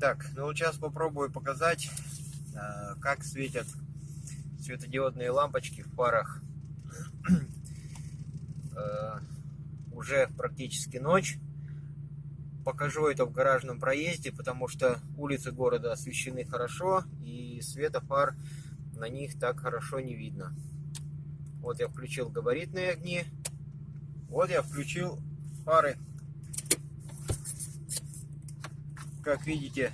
Так, ну вот сейчас попробую показать, э, как светят светодиодные лампочки в парах. Э, уже практически ночь. Покажу это в гаражном проезде, потому что улицы города освещены хорошо, и света фар на них так хорошо не видно. Вот я включил габаритные огни. Вот я включил фары как видите,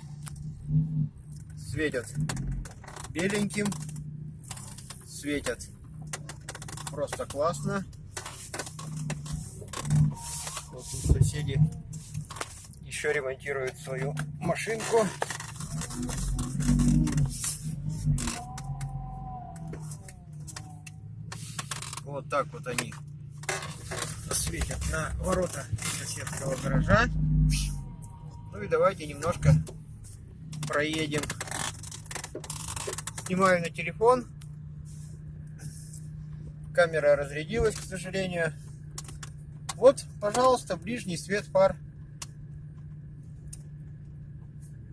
светят беленьким, светят просто классно. Вот тут соседи еще ремонтируют свою машинку. Вот так вот они светят на ворота соседского гаража. Ну и давайте немножко проедем. Снимаю на телефон. Камера разрядилась, к сожалению. Вот, пожалуйста, ближний свет фар.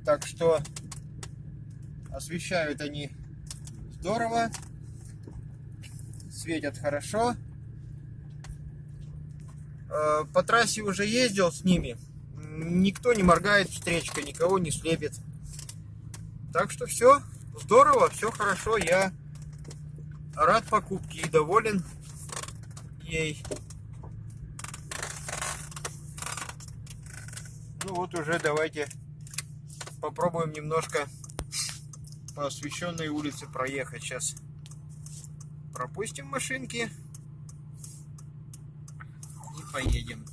Так что освещают они здорово. Светят хорошо. Э, по трассе уже ездил с ними никто не моргает встречка, никого не слепит. Так что все здорово, все хорошо. Я рад покупке и доволен ей. Ну вот уже давайте попробуем немножко по освещенной улице проехать. Сейчас пропустим машинки и поедем.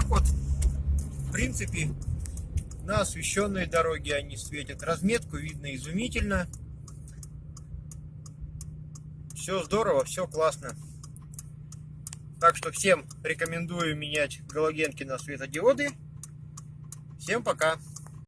Так вот, в принципе, на освещенной дороге они светят. Разметку видно изумительно. Все здорово, все классно. Так что всем рекомендую менять галогенки на светодиоды. Всем пока!